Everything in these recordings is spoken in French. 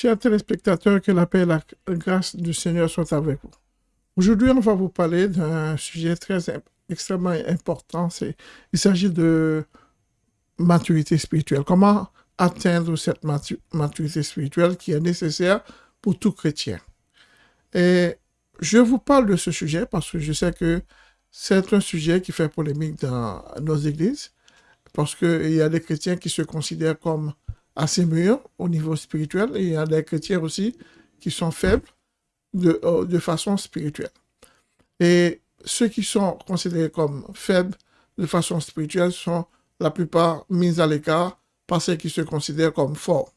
Chers téléspectateurs, que la paix et la grâce du Seigneur soient avec vous. Aujourd'hui, on va vous parler d'un sujet très extrêmement important. Il s'agit de maturité spirituelle. Comment atteindre cette maturité spirituelle qui est nécessaire pour tout chrétien? Et je vous parle de ce sujet parce que je sais que c'est un sujet qui fait polémique dans nos églises, parce qu'il y a des chrétiens qui se considèrent comme assez mûrs au niveau spirituel, et il y a des chrétiens aussi qui sont faibles de, euh, de façon spirituelle. Et ceux qui sont considérés comme faibles de façon spirituelle sont la plupart mis à l'écart par ceux qui se considèrent comme forts.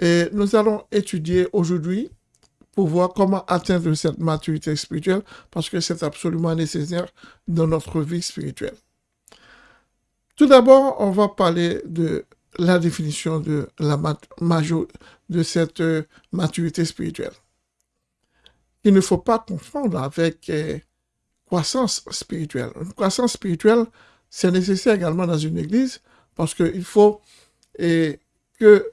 Et nous allons étudier aujourd'hui pour voir comment atteindre cette maturité spirituelle parce que c'est absolument nécessaire dans notre vie spirituelle. Tout d'abord, on va parler de la définition de, la de cette euh, maturité spirituelle. Il ne faut pas confondre avec euh, croissance spirituelle. Une croissance spirituelle, c'est nécessaire également dans une église parce qu'il faut et, que,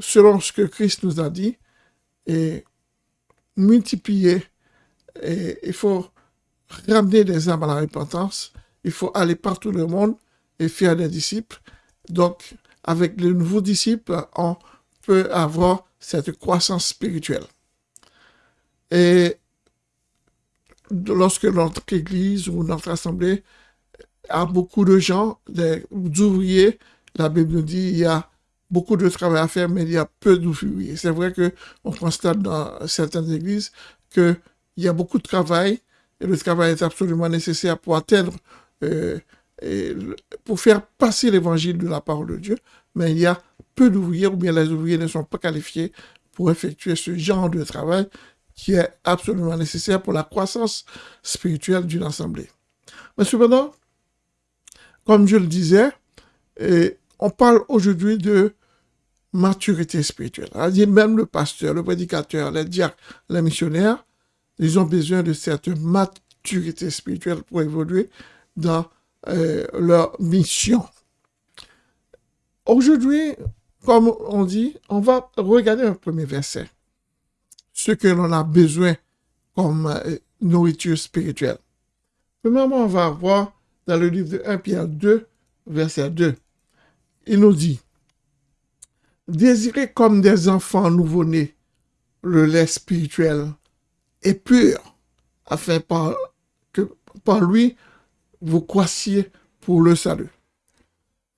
selon ce que Christ nous a dit, multiplier, il faut ramener des âmes à la repentance, il faut aller partout dans le monde et faire des disciples. Donc, avec les nouveaux disciples, on peut avoir cette croissance spirituelle. Et lorsque notre église ou notre assemblée a beaucoup de gens, des ouvriers. La Bible nous dit il y a beaucoup de travail à faire, mais il y a peu d'ouvriers. C'est vrai qu'on constate dans certaines églises qu'il y a beaucoup de travail, et le travail est absolument nécessaire pour atteindre, euh, pour faire passer l'évangile de la parole de Dieu, mais il y a peu d'ouvriers, ou bien les ouvriers ne sont pas qualifiés pour effectuer ce genre de travail qui est absolument nécessaire pour la croissance spirituelle d'une assemblée. Mais cependant, comme je le disais, on parle aujourd'hui de maturité spirituelle. dire même le pasteur, le prédicateur, les diacres, les missionnaires, ils ont besoin de cette maturité spirituelle pour évoluer dans euh, leur mission. Aujourd'hui, comme on dit, on va regarder un premier verset. Ce que l'on a besoin comme euh, nourriture spirituelle. Premièrement, on va voir dans le livre de 1 Pierre 2, verset 2. Il nous dit, Désirez comme des enfants nouveau-nés le lait spirituel et pur, afin que par lui vous croissiez pour le salut.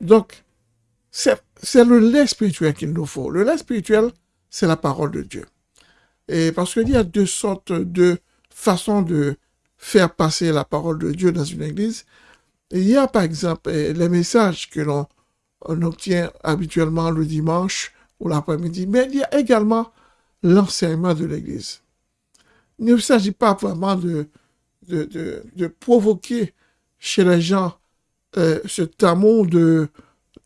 Donc, c'est le lait spirituel qu'il nous faut. Le lait spirituel, c'est la parole de Dieu. Et parce qu'il y a deux sortes de façons de faire passer la parole de Dieu dans une église. Il y a par exemple eh, les messages que l'on obtient habituellement le dimanche ou l'après-midi, mais il y a également l'enseignement de l'Église. Il ne s'agit pas vraiment de, de, provoquer chez les gens euh, ce amour de,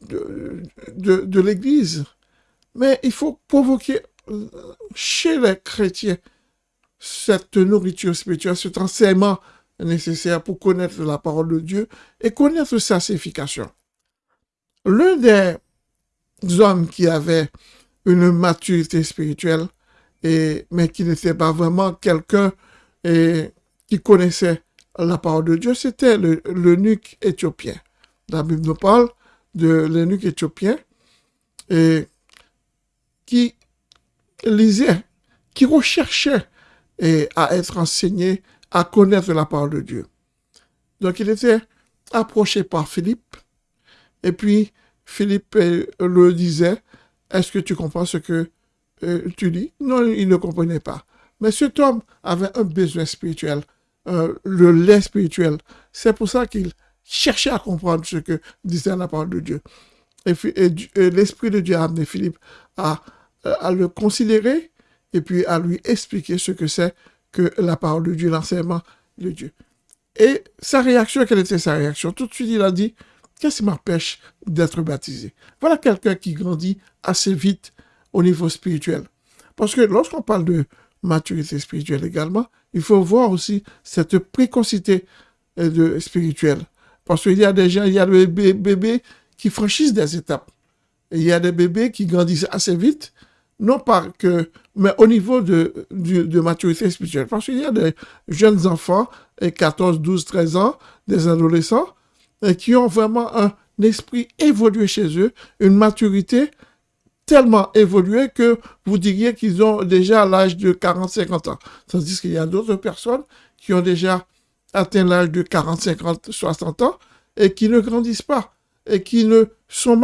de, l'Église, mais il faut provoquer euh, chez les chrétiens cette nourriture spirituelle, cet enseignement nécessaire pour connaître la parole de Dieu et connaître sa signification. L'un des hommes qui avaient une maturité spirituelle, mais qui n'était pas vraiment quelqu'un qui connaissait la parole de Dieu, c'était l'eunuque éthiopien. La Bible nous parle de l'eunuque éthiopien et qui lisait, qui recherchait et à être enseigné, à connaître la parole de Dieu. Donc il était approché par Philippe, et puis Philippe euh, le disait, est-ce que tu comprends ce que euh, tu dis? Non, il ne comprenait pas. Mais cet homme avait un besoin spirituel, euh, le lait spirituel. C'est pour ça qu'il cherchait à comprendre ce que disait la parole de Dieu. Et, l'Esprit de Dieu a amené Philippe à, à le considérer et puis à lui expliquer ce que c'est que la parole de Dieu, l'enseignement de Dieu. Et sa réaction, quelle était sa réaction? Tout de suite, il a dit, qu'est-ce qui m'empêche d'être baptisé? Voilà quelqu'un qui grandit assez vite au niveau spirituel. Parce que lorsqu'on parle de maturité spirituelle également, il faut voir aussi cette précocité euh, spirituelle. Parce qu'il y a des gens, il y a des bébés qui franchissent des étapes. il y a des bébés qui grandissent assez vite, non pas mais au niveau de, de, maturité spirituelle. Parce qu'il y a des jeunes enfants, 14, 12, 13 ans, des adolescents, qui ont vraiment un esprit évolué chez eux, une maturité tellement évoluée que vous diriez qu'ils ont déjà l'âge de 40-50 ans. Tandis qu'il y a d'autres personnes qui ont déjà atteint l'âge de 40, 50, 60 ans et qui ne grandissent pas et qui ne sont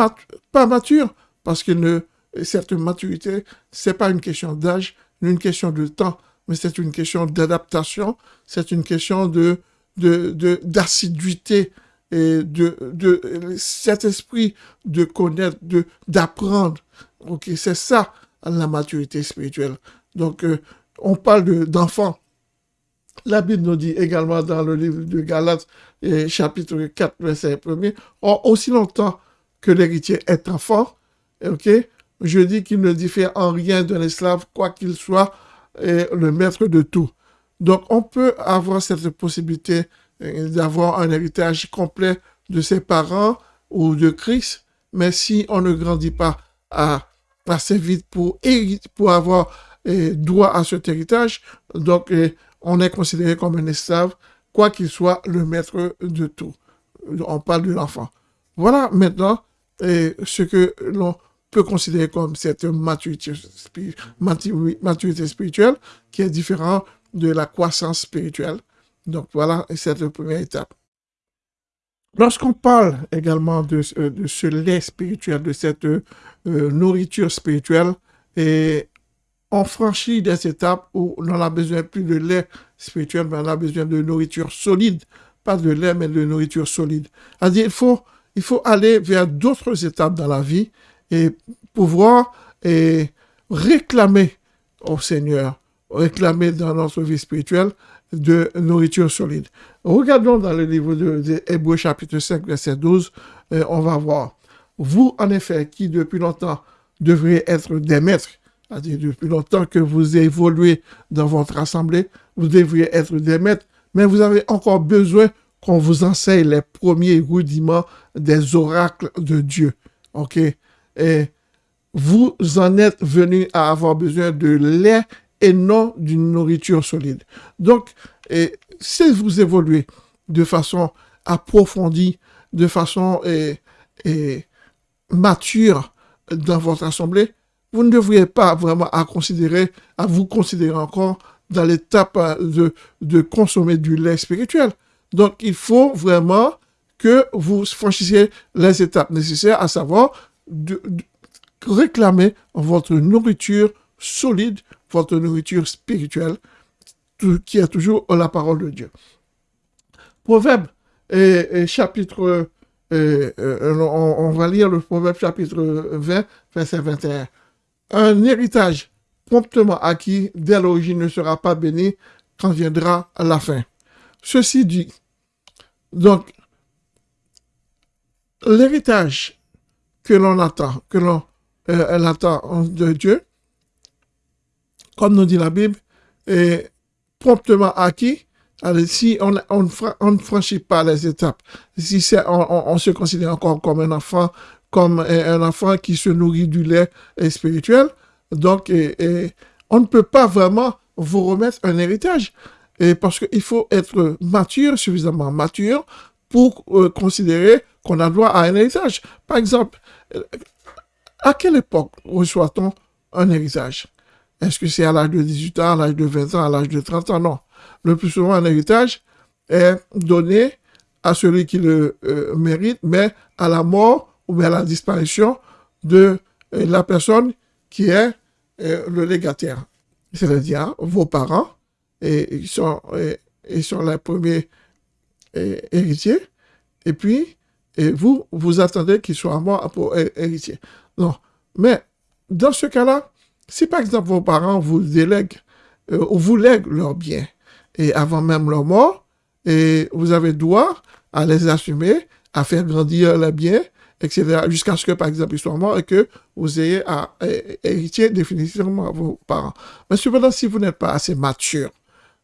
pas matures parce que cette maturité, c'est pas une question d'âge, une question de temps, mais c'est une question d'adaptation, c'est une question d'assiduité et de, de cet esprit de connaître, de d'apprendre. Ok, c'est ça la maturité spirituelle. Donc, euh, on parle d'enfants. La Bible nous dit également dans le livre de Galates, chapitre 4, verset 1er, aussi longtemps que l'héritier est enfant, ok, je dis qu'il ne diffère en rien d'un esclave, quoi qu'il soit le maître de tout. Donc, on peut avoir cette possibilité euh, d'avoir un héritage complet de ses parents ou de Christ, mais si on ne grandit pas assez vite pour, pour avoir euh, droit à cet héritage, donc euh, on est considéré comme un esclave, quoi qu'il soit le maître de tout. On parle de l'enfant. Voilà maintenant ce que l'on peut considérer comme cette maturité, maturité spirituelle qui est différente de la croissance spirituelle. Donc voilà, c'est la première étape. Lorsqu'on parle également de, de, ce lait spirituel, de cette euh, nourriture spirituelle, et on franchit des étapes où on a besoin plus de lait spirituel, mais on a besoin de nourriture solide. Pas de lait, mais de nourriture solide. C'est-à-dire, il faut, il faut aller vers d'autres étapes dans la vie et pouvoir et réclamer au Seigneur, réclamer dans notre vie spirituelle de nourriture solide. Regardons dans le livre de, Hébreu chapitre 5 verset 12, euh, on va voir. Vous, en effet, qui depuis longtemps devriez être des maîtres, c'est-à-dire depuis longtemps que vous évoluez dans votre assemblée, vous devriez être des maîtres, mais vous avez encore besoin qu'on vous enseigne les premiers rudiments des oracles de Dieu. OK? Et vous en êtes venu à avoir besoin de lait et non d'une nourriture solide. Donc, si vous évoluez de façon approfondie, de façon mature dans votre assemblée, vous ne devriez pas vraiment à considérer, à vous considérer encore dans l'étape de, de consommer du lait spirituel. Donc, il faut vraiment que vous franchissiez les étapes nécessaires, à savoir de réclamer votre nourriture solide votre nourriture spirituelle, qui est toujours la parole de Dieu. Proverbe, chapitre, on, va lire le Proverbe chapitre 20, verset 21. Un héritage promptement acquis dès l'origine ne sera pas béni quand viendra la fin. Ceci dit, donc, l'héritage que l'on attend, que l'on euh, attend de Dieu, comme nous dit la Bible, est promptement acquis. si on, ne franchit pas les étapes, si on, se considère encore comme un enfant, comme un enfant qui se nourrit du lait spirituel, donc on ne peut pas vraiment vous remettre un héritage. Parce qu'il faut être mature, suffisamment mature, pour euh, considérer qu'on a droit à un héritage. Par exemple, à quelle époque reçoit-on un héritage? Est-ce que c'est à l'âge de 18 ans, à l'âge de 20 ans, à l'âge de 30 ans? Non. Le plus souvent, un héritage est donné à celui qui le euh, mérite, mais à la mort ou à la disparition de euh, la personne qui est euh, le légataire. C'est-à-dire vos parents, et ils sont, les premiers héritiers, et puis vous, vous attendez qu'ils soient morts pour héritier. Non. Mais dans ce cas-là, si par exemple vos parents vous délèguent euh, ou vous lèguent leurs biens et avant même leur mort, et vous avez droit à les assumer, à faire grandir les biens, etc., jusqu'à ce que, par exemple, ils soient morts et que vous ayez à, hériter définitivement vos parents. Mais cependant, si vous n'êtes pas assez mature,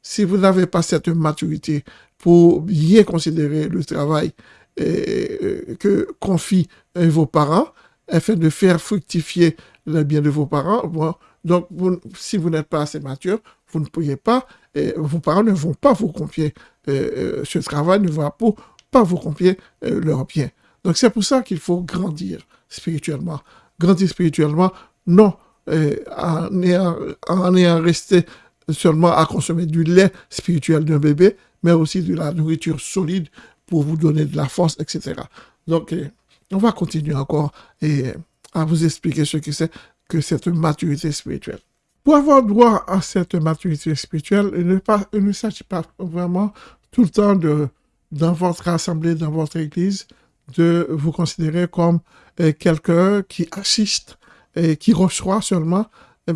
si vous n'avez pas cette maturité pour bien considérer le travail que confient vos parents, afin de faire fructifier le bien de vos parents. donc, si vous n'êtes pas assez mature, vous ne pourriez pas, vos parents ne vont pas vous confier euh, ce travail, ne vont pas vous confier leur bien. Donc, c'est pour ça qu'il faut grandir spirituellement. Grandir spirituellement, non en ayant, resté seulement à consommer du lait spirituel d'un bébé, mais aussi de la nourriture solide pour vous donner de la force, etc. Donc, euh, on va continuer encore et à vous expliquer ce que c'est que cette maturité spirituelle. Pour avoir droit à cette maturité spirituelle, il ne, s'agit pas vraiment tout le temps de, dans votre assemblée, dans votre église, de vous considérer comme euh, quelqu'un qui assiste et qui reçoit seulement,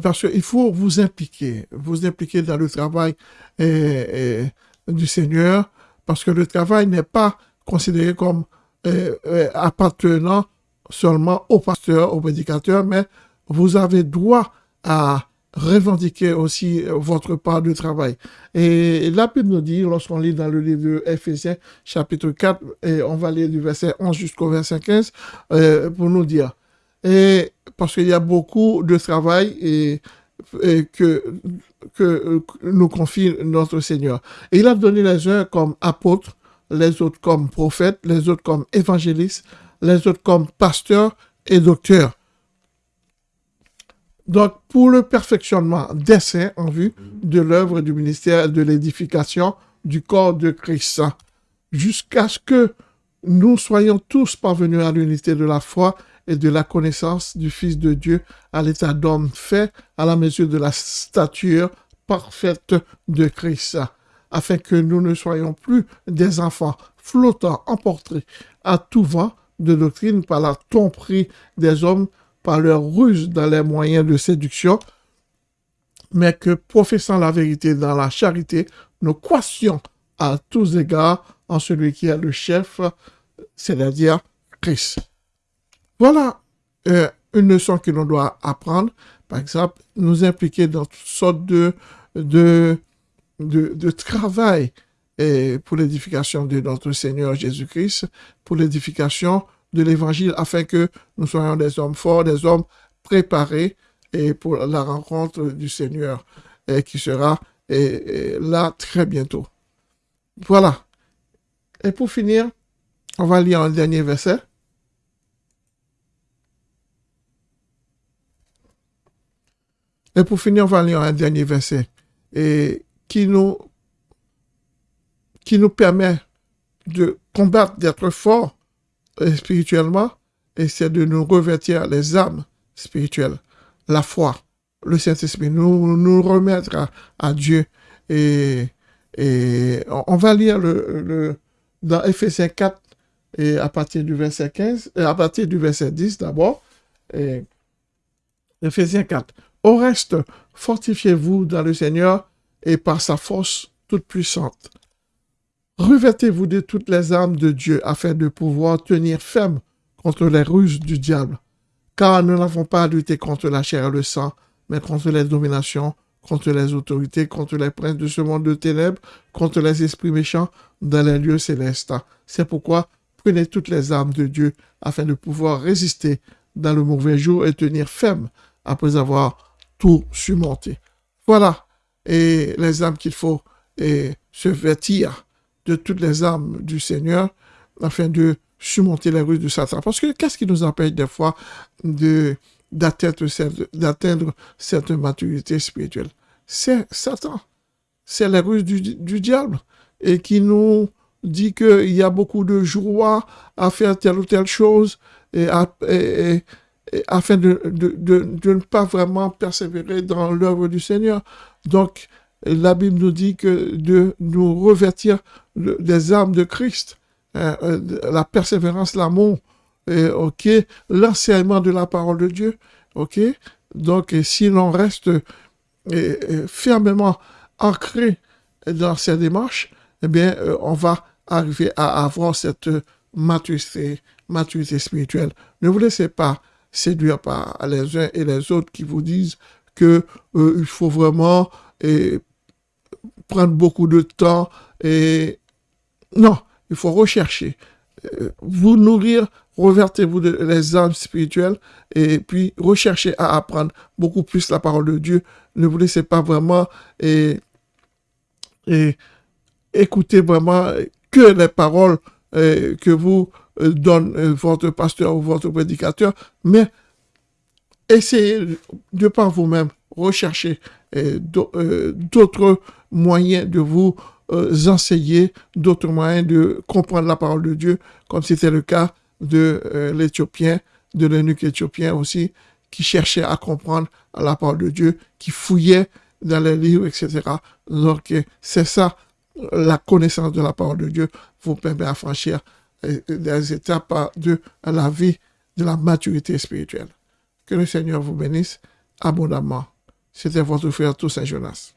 parce qu'il faut vous impliquer, vous impliquer dans le travail du Seigneur, parce que le travail n'est pas considéré comme appartenant seulement au pasteur, au prédicateur, mais vous avez droit à revendiquer aussi votre part de travail. Et la Bible nous dit, lorsqu'on lit dans le livre de Ephésiens, chapitre 4, et on va lire du verset 11 jusqu'au verset 15, euh, pour nous dire, et parce qu'il y a beaucoup de travail et, que, que nous confie notre Seigneur. Et il a donné les uns comme apôtres, les autres comme prophètes, les autres comme évangélistes, les autres comme pasteurs et docteurs. Donc, pour le perfectionnement des saints en vue de l'œuvre du ministère de l'édification du corps de Christ, jusqu'à ce que nous soyons tous parvenus à l'unité de la foi et de la connaissance du Fils de Dieu à l'état d'homme fait à la mesure de la stature parfaite de Christ, afin que nous ne soyons plus des enfants flottants, emportés à tout vent de doctrine par la tromperie des hommes, par leur ruse dans les moyens de séduction, mais que, professant la vérité dans la charité, nous croissions à tous égards en celui qui est le chef, c'est-à-dire Christ. Voilà euh, une leçon que l'on doit apprendre. Par exemple, nous impliquer dans toutes sortes de, de, de, travail pour l'édification de notre Seigneur Jésus-Christ, pour l'édification de l'Évangile, afin que nous soyons des hommes forts, des hommes préparés et pour la rencontre du Seigneur qui sera là très bientôt. Voilà. Et pour finir, on va lire un dernier verset. Et pour finir, on va lire un dernier verset et qui nous, qui nous permet de combattre, d'être fort euh, spirituellement, et c'est de nous revêtir les âmes spirituelles, la foi, le Saint-Esprit, nous, nous remettre à, Dieu. Et, et on va lire le, le, dans Ephésiens 4, et à partir du verset 15, et à partir du verset 10 d'abord, Ephésiens 4. Au reste, fortifiez-vous dans le Seigneur et par sa force toute puissante. Revêtez-vous de toutes les armes de Dieu afin de pouvoir tenir ferme contre les ruses du diable. Car nous n'avons pas à lutter contre la chair et le sang, mais contre les dominations, contre les autorités, contre les princes de ce monde de ténèbres, contre les esprits méchants dans les lieux célestes. C'est pourquoi prenez toutes les armes de Dieu afin de pouvoir résister dans le mauvais jour et tenir ferme après avoir tout surmonter. Voilà et les âmes qu'il faut et se vêtir de toutes les armes du Seigneur afin de surmonter les rues de Satan. Parce que qu'est-ce qui nous empêche des fois de d'atteindre cette, maturité spirituelle? C'est Satan. C'est les ruses du, diable et qui nous dit qu'il y a beaucoup de joie à faire telle ou telle chose et, afin de, de, ne pas vraiment persévérer dans l'œuvre du Seigneur. Donc, la Bible nous dit que de nous revêtir des armes de Christ, hein, euh, la persévérance, l'amour, ok, l'enseignement de la parole de Dieu. Donc, si l'on reste fermement ancré dans ces démarches, eh bien, euh, on va arriver à avoir cette maturité spirituelle. Ne vous laissez pas séduire par les uns et les autres qui vous disent que euh, il faut vraiment prendre beaucoup de temps et non, il faut rechercher vous nourrir, revertez-vous les âmes spirituelles et puis recherchez à apprendre beaucoup plus la parole de Dieu. Ne vous laissez pas vraiment et, et écoutez vraiment que les paroles que vous donne votre pasteur ou votre prédicateur, mais essayez de par vous-même rechercher d'autres moyens de vous euh, enseigner d'autres moyens de comprendre la parole de Dieu, comme c'était le cas de euh, l'Éthiopien, de l'eunuque éthiopien aussi, qui cherchait à comprendre la parole de Dieu, qui fouillait dans les livres, etc. Donc, c'est ça, la connaissance de la parole de Dieu vous permet à franchir euh, des étapes de la vie, de la maturité spirituelle. Que le Seigneur vous bénisse abondamment. C'était votre frère Toussaint Jonas.